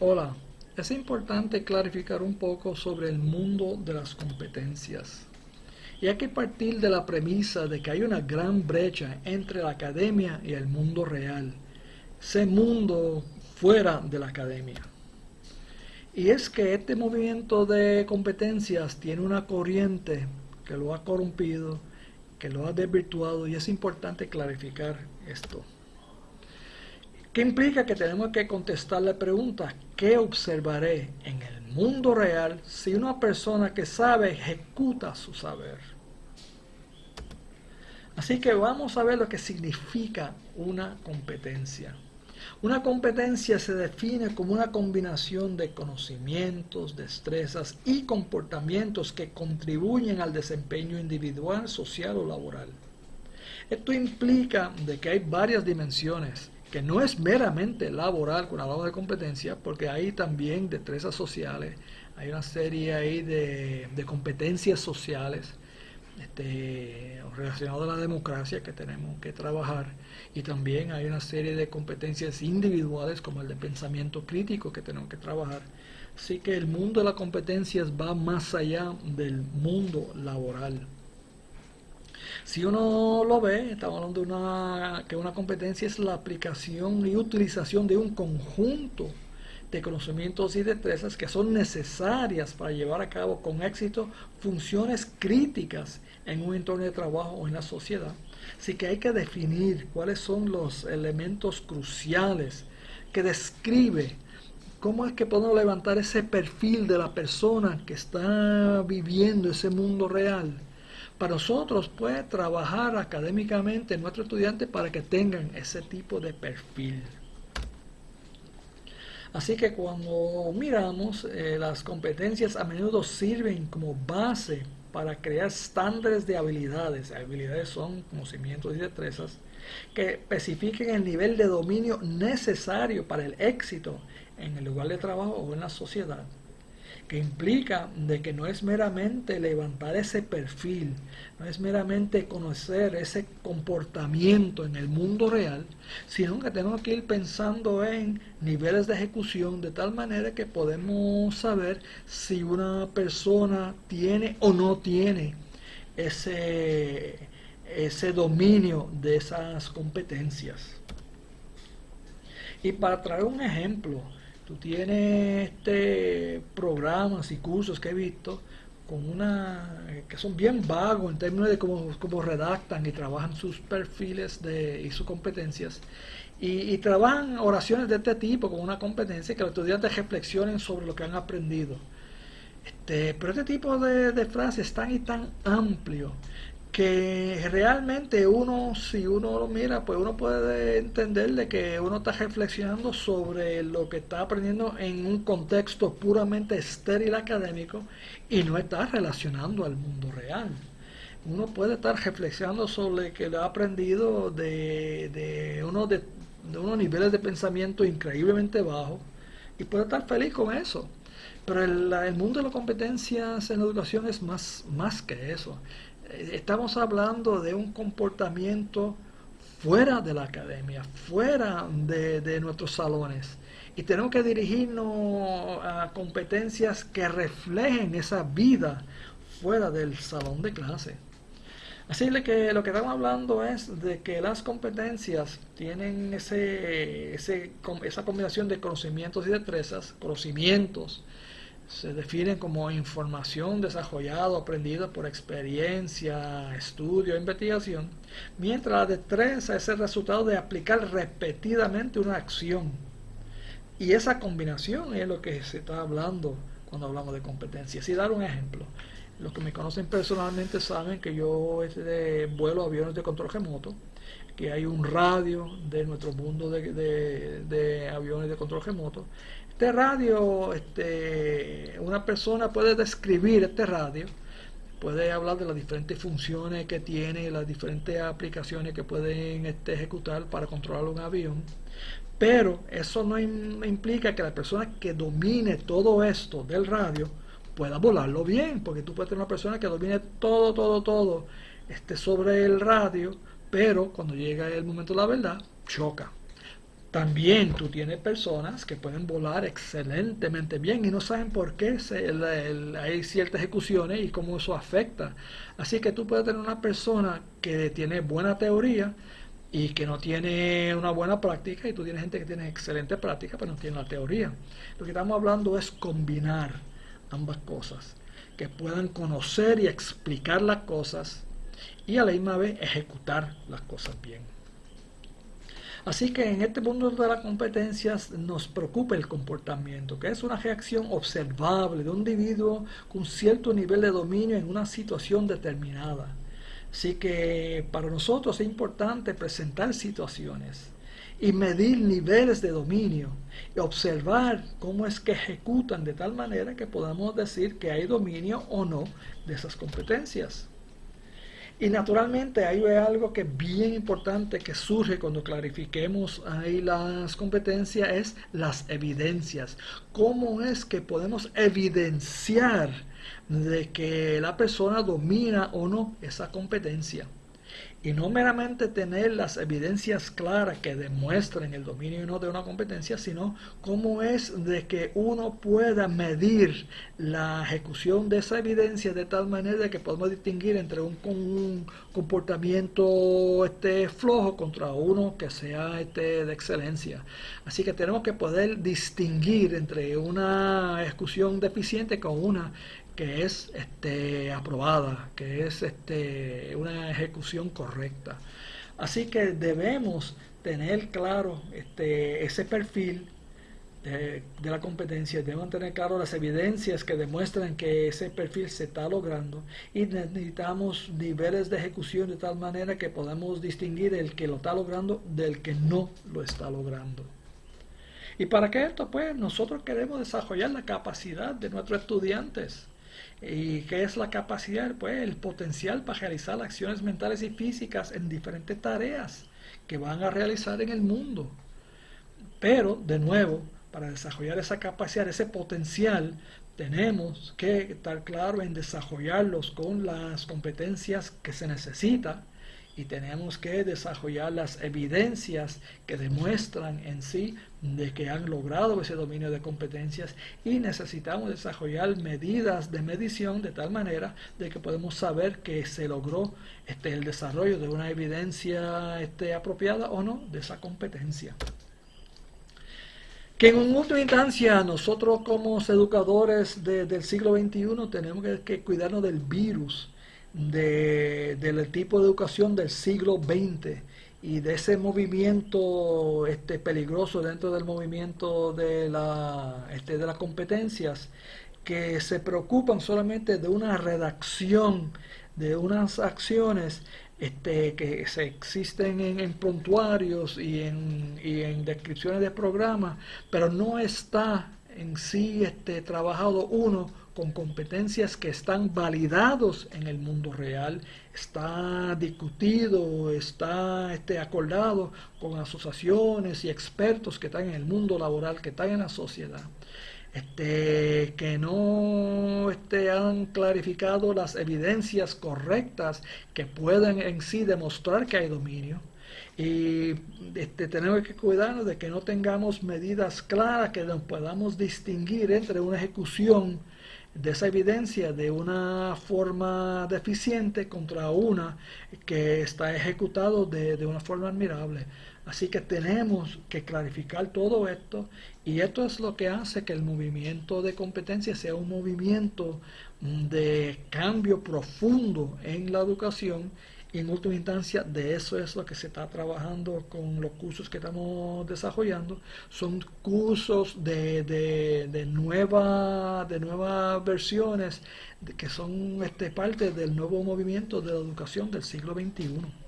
Hola, es importante clarificar un poco sobre el mundo de las competencias. Y hay que partir de la premisa de que hay una gran brecha entre la academia y el mundo real, ese mundo fuera de la academia. Y es que este movimiento de competencias tiene una corriente que lo ha corrompido, que lo ha desvirtuado y es importante clarificar esto. ¿Qué implica que tenemos que contestar la pregunta, ¿qué observaré en el mundo real si una persona que sabe ejecuta su saber? Así que vamos a ver lo que significa una competencia. Una competencia se define como una combinación de conocimientos, destrezas y comportamientos que contribuyen al desempeño individual, social o laboral. Esto implica de que hay varias dimensiones que no es meramente laboral con hablamos de competencia, porque hay también destrezas sociales, hay una serie ahí de, competencias sociales este, relacionadas a la democracia que tenemos que trabajar y también hay una serie de competencias individuales como el de pensamiento crítico que tenemos que trabajar. Así que el mundo de las competencias va más allá del mundo laboral. Si uno lo ve, estamos hablando de una, que una competencia es la aplicación y utilización de un conjunto de conocimientos y destrezas que son necesarias para llevar a cabo con éxito funciones críticas en un entorno de trabajo o en la sociedad. Así que hay que definir cuáles son los elementos cruciales que describe cómo es que podemos levantar ese perfil de la persona que está viviendo ese mundo real para nosotros puede trabajar académicamente nuestros estudiantes para que tengan ese tipo de perfil. Así que cuando miramos, eh, las competencias a menudo sirven como base para crear estándares de habilidades. Habilidades son conocimientos y destrezas que especifiquen el nivel de dominio necesario para el éxito en el lugar de trabajo o en la sociedad que implica de que no es meramente levantar ese perfil, no es meramente conocer ese comportamiento en el mundo real, sino que tenemos que ir pensando en niveles de ejecución de tal manera que podemos saber si una persona tiene o no tiene ese, ese dominio de esas competencias. Y para traer un ejemplo, Tú tienes este programas y cursos que he visto con una que son bien vagos en términos de cómo, cómo redactan y trabajan sus perfiles de, y sus competencias. Y, trabajan oraciones de este tipo con una competencia que los estudiantes reflexionen sobre lo que han aprendido. Este, pero este tipo de, de frases tan y tan amplio que realmente uno, si uno lo mira, pues uno puede entender de que uno está reflexionando sobre lo que está aprendiendo en un contexto puramente estéril académico y no está relacionando al mundo real. Uno puede estar reflexionando sobre que lo ha aprendido de, de, uno de, unos niveles de pensamiento increíblemente bajos y puede estar feliz con eso. Pero el, el mundo de las competencias en la educación es más, más que eso estamos hablando de un comportamiento fuera de la academia, fuera de, nuestros salones. Y tenemos que dirigirnos a competencias que reflejen esa vida fuera del salón de clase. Así que lo que estamos hablando es de que las competencias tienen ese, esa combinación de conocimientos y destrezas, conocimientos, se definen como información desarrollada aprendida por experiencia, estudio, investigación, mientras la destreza es el resultado de aplicar repetidamente una acción. Y esa combinación es lo que se está hablando cuando hablamos de competencias. Y dar un ejemplo. Los que me conocen personalmente saben que yo vuelo aviones de control remoto, que hay un radio de nuestro mundo de, de aviones de control remoto, este radio, este, una persona puede describir este radio, puede hablar de las diferentes funciones que tiene, las diferentes aplicaciones que pueden este, ejecutar para controlar un avión, pero eso no implica que la persona que domine todo esto del radio pueda volarlo bien, porque tú puedes tener una persona que domine todo, todo, todo este, sobre el radio, pero cuando llega el momento de la verdad, choca También tú tienes personas que pueden volar excelentemente bien y no saben por qué hay ciertas ejecuciones y cómo eso afecta. Así que tú puedes tener una persona que tiene buena teoría y que no tiene una buena práctica y tú tienes gente que tiene excelente práctica pero no tiene la teoría. Lo que estamos hablando es combinar ambas cosas, que puedan conocer y explicar las cosas y a la misma vez ejecutar las cosas bien. Así que en este mundo de las competencias nos preocupa el comportamiento, que es una reacción observable de un individuo con cierto nivel de dominio en una situación determinada. Así que para nosotros es importante presentar situaciones y medir niveles de dominio y observar cómo es que ejecutan de tal manera que podamos decir que hay dominio o no de esas competencias. Y naturalmente hay algo que es bien importante que surge cuando clarifiquemos ahí las competencias, es las evidencias. ¿Cómo es que podemos evidenciar de que la persona domina o no esa competencia? Y no meramente tener las evidencias claras que demuestren el dominio no de una competencia, sino cómo es de que uno pueda medir la ejecución de esa evidencia de tal manera que podemos distinguir entre un, comportamiento este, flojo contra uno que sea este, de excelencia. Así que tenemos que poder distinguir entre una ejecución deficiente con una que es este, aprobada, que es este, una ejecución correcta. Así que debemos tener claro este, ese perfil de, la competencia, debemos tener claro las evidencias que demuestran que ese perfil se está logrando y necesitamos niveles de ejecución de tal manera que podamos distinguir el que lo está logrando del que no lo está logrando. ¿Y para qué esto? Pues nosotros queremos desarrollar la capacidad de nuestros estudiantes ¿Y qué es la capacidad? Pues el potencial para realizar acciones mentales y físicas en diferentes tareas que van a realizar en el mundo. Pero, de nuevo, para desarrollar esa capacidad, ese potencial, tenemos que estar claro en desarrollarlos con las competencias que se necesitan y tenemos que desarrollar las evidencias que demuestran en sí de que han logrado ese dominio de competencias y necesitamos desarrollar medidas de medición de tal manera de que podemos saber que se logró este, el desarrollo de una evidencia este, apropiada o no de esa competencia. Que en última instancia nosotros como educadores del siglo XXI tenemos que cuidarnos del virus del tipo de educación del siglo XX y de ese movimiento este, peligroso dentro del movimiento de, la, este, de las competencias que se preocupan solamente de una redacción de unas acciones este, que se existen en, en prontuarios y en, y en, descripciones de programas, pero no está en sí este, trabajado uno con competencias que están validados en el mundo real, está discutido, está este, acordado con asociaciones y expertos que están en el mundo laboral, que están en la sociedad. Este, que no este, han clarificado las evidencias correctas que pueden en sí demostrar que hay dominio. Y este, tenemos que cuidarnos de que no tengamos medidas claras que nos podamos distinguir entre una ejecución de esa evidencia de una forma deficiente contra una que está ejecutado de, de, una forma admirable. Así que tenemos que clarificar todo esto y esto es lo que hace que el movimiento de competencia sea un movimiento de cambio profundo en la educación y en última instancia, de eso es lo que se está trabajando con los cursos que estamos desarrollando. Son cursos de, de, de, nueva, de nuevas versiones que son este, parte del nuevo movimiento de la educación del siglo XXI.